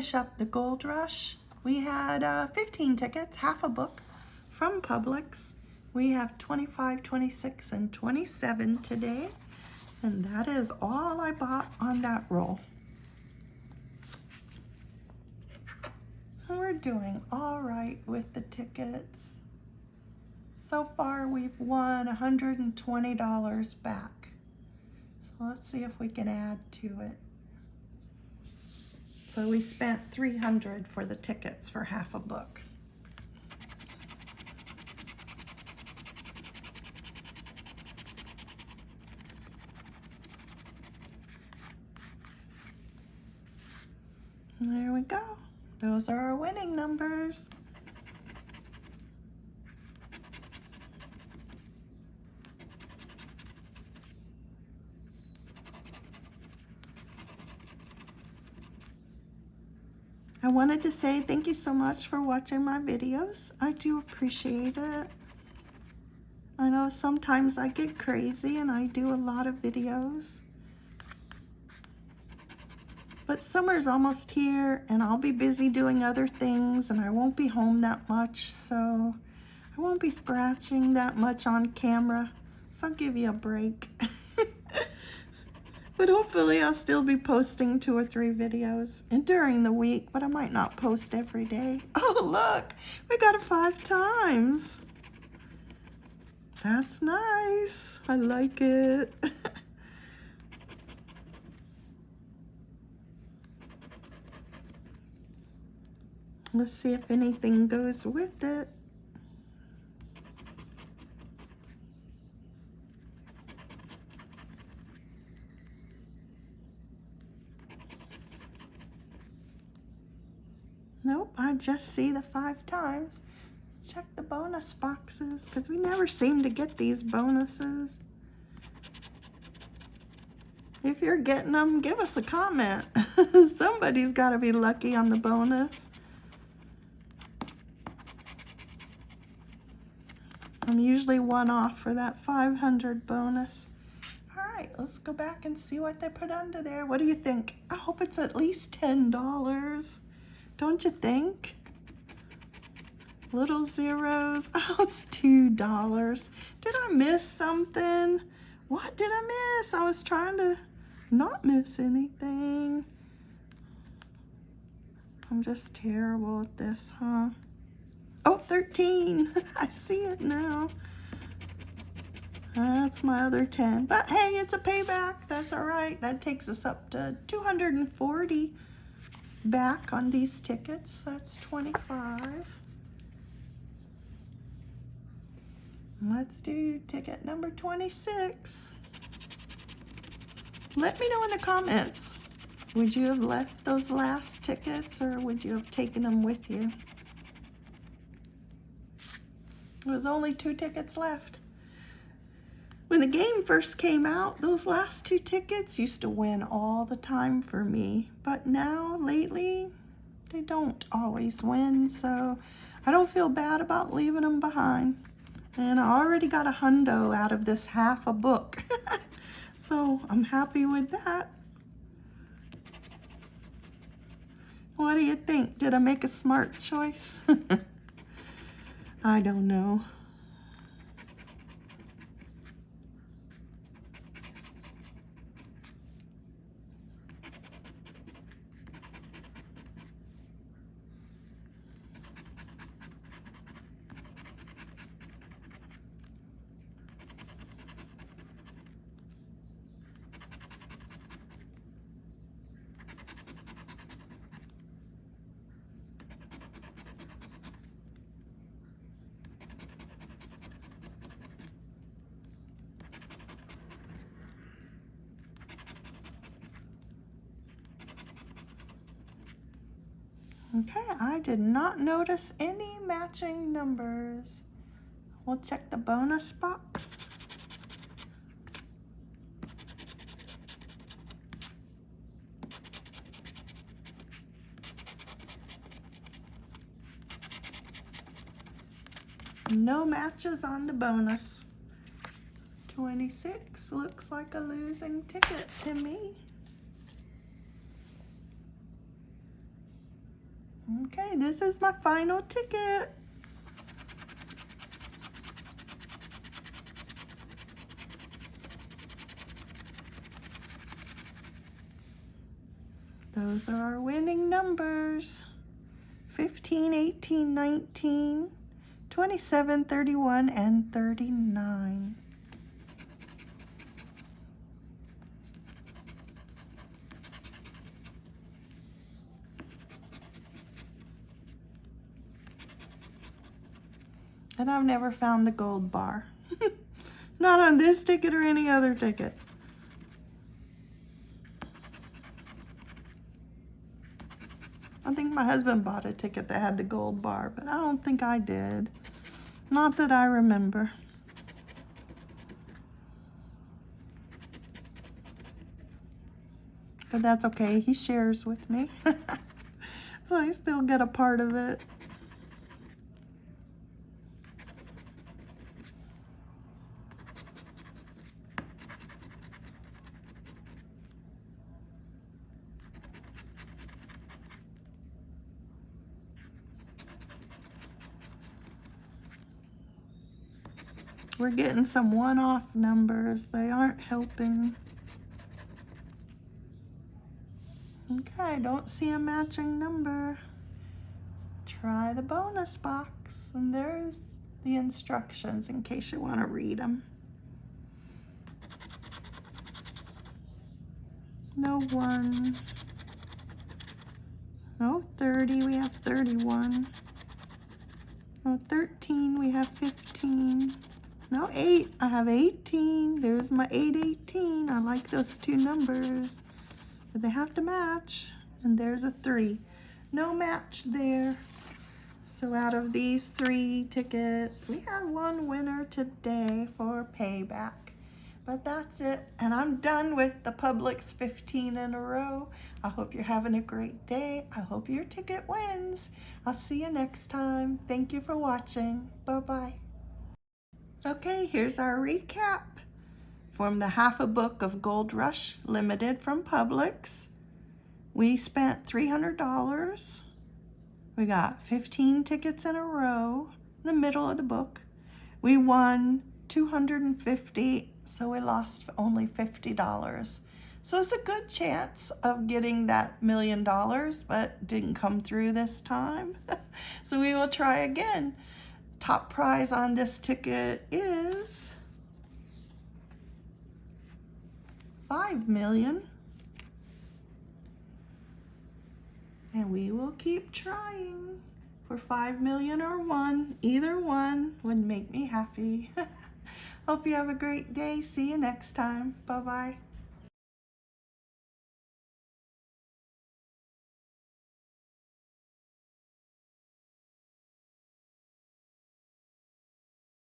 finish up the Gold Rush, we had uh, 15 tickets, half a book from Publix. We have 25, 26, and 27 today. And that is all I bought on that roll. We're doing all right with the tickets. So far, we've won $120 back. So let's see if we can add to it. So we spent 300 for the tickets for half a book. There we go. Those are our winning numbers. I wanted to say thank you so much for watching my videos. I do appreciate it. I know sometimes I get crazy and I do a lot of videos. But summer's almost here and I'll be busy doing other things and I won't be home that much. So I won't be scratching that much on camera. So I'll give you a break. But hopefully I'll still be posting two or three videos and during the week, but I might not post every day. Oh, look, we got it five times. That's nice. I like it. Let's see if anything goes with it. Nope, I just see the five times. Check the bonus boxes because we never seem to get these bonuses. If you're getting them, give us a comment. Somebody's got to be lucky on the bonus. I'm usually one off for that 500 bonus. All right, let's go back and see what they put under there. What do you think? I hope it's at least $10. Don't you think? Little zeros. Oh, it's $2. Did I miss something? What did I miss? I was trying to not miss anything. I'm just terrible at this, huh? Oh, 13. I see it now. That's my other 10. But hey, it's a payback. That's all right. That takes us up to 240 back on these tickets. That's 25. Let's do ticket number 26. Let me know in the comments. Would you have left those last tickets or would you have taken them with you? There's only two tickets left. When the game first came out, those last two tickets used to win all the time for me. But now, lately, they don't always win, so I don't feel bad about leaving them behind. And I already got a hundo out of this half a book. so I'm happy with that. What do you think? Did I make a smart choice? I don't know. Okay, I did not notice any matching numbers. We'll check the bonus box. No matches on the bonus. 26 looks like a losing ticket to me. Okay, this is my final ticket. Those are our winning numbers. 15, 18, 19, 27, 31, and 39. And I've never found the gold bar. Not on this ticket or any other ticket. I think my husband bought a ticket that had the gold bar, but I don't think I did. Not that I remember. But that's okay, he shares with me. so I still get a part of it. We're getting some one-off numbers. They aren't helping. Okay, I don't see a matching number. Try the bonus box. And there's the instructions in case you want to read them. No one. No 30, we have 31. No 13, we have 15. No, 8. I have 18. There's my 818. I like those two numbers. But they have to match. And there's a 3. No match there. So out of these three tickets, we have one winner today for payback. But that's it. And I'm done with the Publix 15 in a row. I hope you're having a great day. I hope your ticket wins. I'll see you next time. Thank you for watching. Bye-bye. Okay, here's our recap from the half a book of Gold Rush Limited from Publix. We spent $300. We got 15 tickets in a row in the middle of the book. We won 250, so we lost only $50. So it's a good chance of getting that million dollars, but didn't come through this time. so we will try again. Top prize on this ticket is five million. And we will keep trying for five million or one. Either one would make me happy. Hope you have a great day. See you next time. Bye-bye.